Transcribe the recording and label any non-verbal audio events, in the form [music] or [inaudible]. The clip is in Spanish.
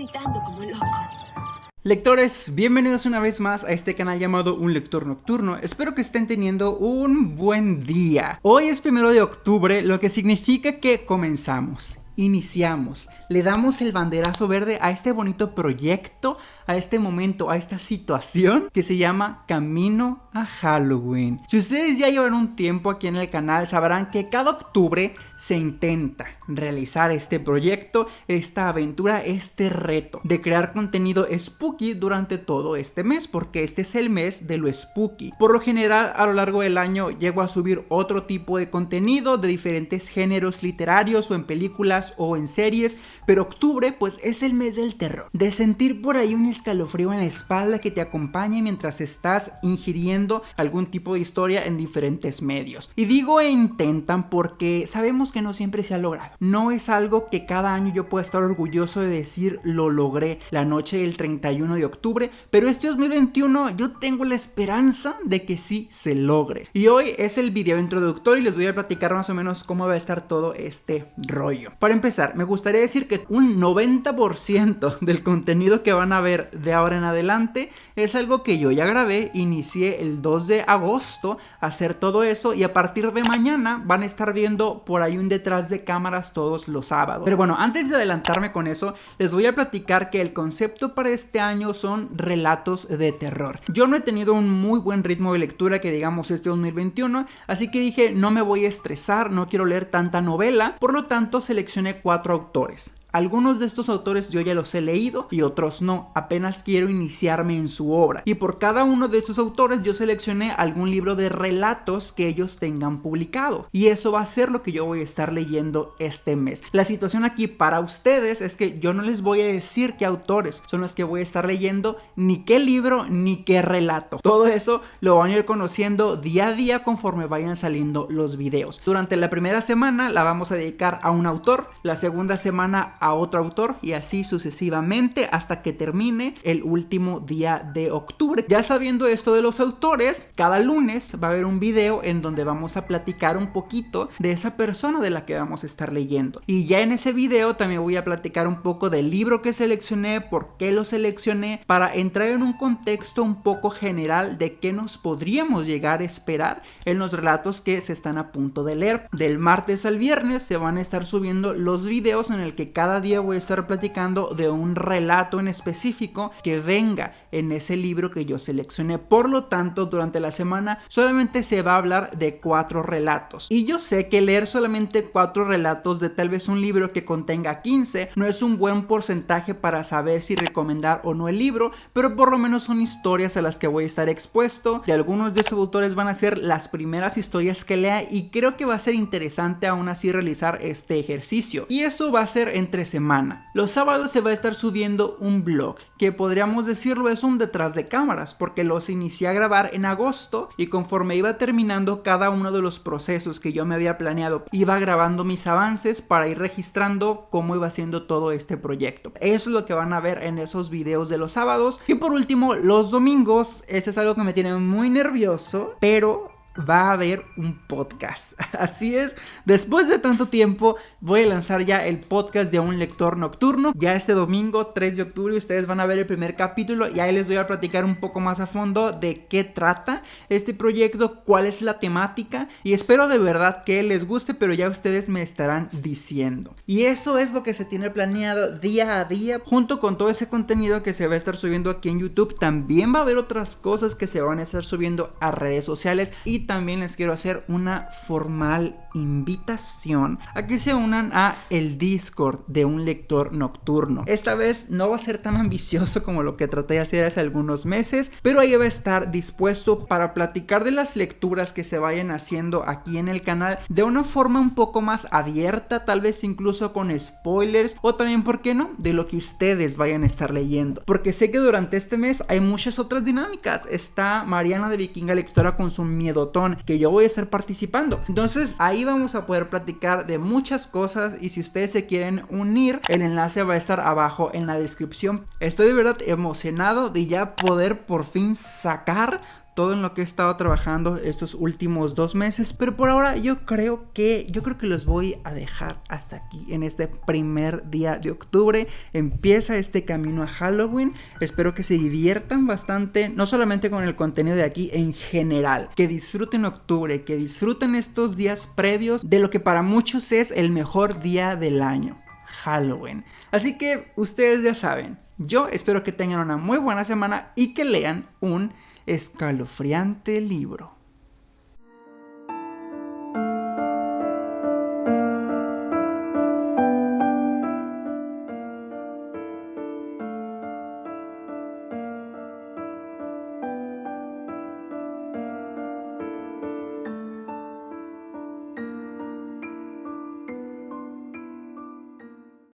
gritando como loco. Lectores, bienvenidos una vez más a este canal llamado Un Lector Nocturno, espero que estén teniendo un buen día. Hoy es primero de octubre, lo que significa que comenzamos iniciamos, le damos el banderazo verde a este bonito proyecto, a este momento, a esta situación que se llama Camino a Halloween. Si ustedes ya llevan un tiempo aquí en el canal, sabrán que cada octubre se intenta realizar este proyecto, esta aventura, este reto de crear contenido spooky durante todo este mes, porque este es el mes de lo spooky. Por lo general, a lo largo del año llego a subir otro tipo de contenido de diferentes géneros literarios o en películas o en series, pero octubre pues es el mes del terror, de sentir por ahí un escalofrío en la espalda que te acompañe mientras estás ingiriendo algún tipo de historia en diferentes medios. Y digo intentan porque sabemos que no siempre se ha logrado. No es algo que cada año yo pueda estar orgulloso de decir lo logré la noche del 31 de octubre, pero este 2021 yo tengo la esperanza de que sí se logre. Y hoy es el video introductorio y les voy a platicar más o menos cómo va a estar todo este rollo. Empezar, me gustaría decir que un 90% [laughs] del contenido que van a ver de ahora en adelante es algo que yo ya grabé, inicié el 2 de agosto a hacer todo eso y a partir de mañana van a estar viendo por ahí un detrás de cámaras todos los sábados. Pero bueno, antes de adelantarme con eso, les voy a platicar que el concepto para este año son relatos de terror. Yo no he tenido un muy buen ritmo de lectura que digamos este 2021, así que dije no me voy a estresar, no quiero leer tanta novela, por lo tanto seleccioné cuatro autores. Algunos de estos autores yo ya los he leído y otros no, apenas quiero iniciarme en su obra. Y por cada uno de estos autores yo seleccioné algún libro de relatos que ellos tengan publicado. Y eso va a ser lo que yo voy a estar leyendo este mes. La situación aquí para ustedes es que yo no les voy a decir qué autores son los que voy a estar leyendo, ni qué libro, ni qué relato. Todo eso lo van a ir conociendo día a día conforme vayan saliendo los videos. Durante la primera semana la vamos a dedicar a un autor, la segunda semana a otro autor y así sucesivamente hasta que termine el último día de octubre. Ya sabiendo esto de los autores, cada lunes va a haber un video en donde vamos a platicar un poquito de esa persona de la que vamos a estar leyendo. Y ya en ese video también voy a platicar un poco del libro que seleccioné, por qué lo seleccioné, para entrar en un contexto un poco general de qué nos podríamos llegar a esperar en los relatos que se están a punto de leer. Del martes al viernes se van a estar subiendo los videos en el que cada cada día voy a estar platicando de un relato en específico que venga en ese libro que yo seleccioné. Por lo tanto, durante la semana solamente se va a hablar de cuatro relatos. Y yo sé que leer solamente cuatro relatos de tal vez un libro que contenga 15 no es un buen porcentaje para saber si recomendar o no el libro, pero por lo menos son historias a las que voy a estar expuesto. Y algunos de esos autores van a ser las primeras historias que lea y creo que va a ser interesante aún así realizar este ejercicio. Y eso va a ser entre semana. Los sábados se va a estar subiendo un blog, que podríamos decirlo es un detrás de cámaras, porque los inicié a grabar en agosto y conforme iba terminando cada uno de los procesos que yo me había planeado, iba grabando mis avances para ir registrando cómo iba haciendo todo este proyecto. Eso es lo que van a ver en esos videos de los sábados. Y por último, los domingos, eso es algo que me tiene muy nervioso, pero va a haber un podcast. [laughs] Así es, después de tanto tiempo voy a lanzar ya el podcast de un lector nocturno. Ya este domingo 3 de octubre ustedes van a ver el primer capítulo y ahí les voy a platicar un poco más a fondo de qué trata este proyecto, cuál es la temática y espero de verdad que les guste, pero ya ustedes me estarán diciendo. Y eso es lo que se tiene planeado día a día junto con todo ese contenido que se va a estar subiendo aquí en YouTube. También va a haber otras cosas que se van a estar subiendo a redes sociales y también les quiero hacer una formal invitación a que se unan a el Discord de un lector nocturno. Esta vez no va a ser tan ambicioso como lo que traté de hacer hace algunos meses, pero ahí va a estar dispuesto para platicar de las lecturas que se vayan haciendo aquí en el canal de una forma un poco más abierta, tal vez incluso con spoilers o también, ¿por qué no?, de lo que ustedes vayan a estar leyendo. Porque sé que durante este mes hay muchas otras dinámicas. Está Mariana de Vikinga Lectora con su que yo voy a estar participando. Entonces ahí vamos a poder platicar de muchas cosas y si ustedes se quieren unir, el enlace va a estar abajo en la descripción. Estoy de verdad emocionado de ya poder por fin sacar todo en lo que he estado trabajando estos últimos dos meses, pero por ahora yo creo que yo creo que los voy a dejar hasta aquí en este primer día de octubre. Empieza este camino a Halloween. Espero que se diviertan bastante, no solamente con el contenido de aquí en general, que disfruten octubre, que disfruten estos días previos de lo que para muchos es el mejor día del año. Halloween. Así que ustedes ya saben, yo espero que tengan una muy buena semana y que lean un escalofriante libro.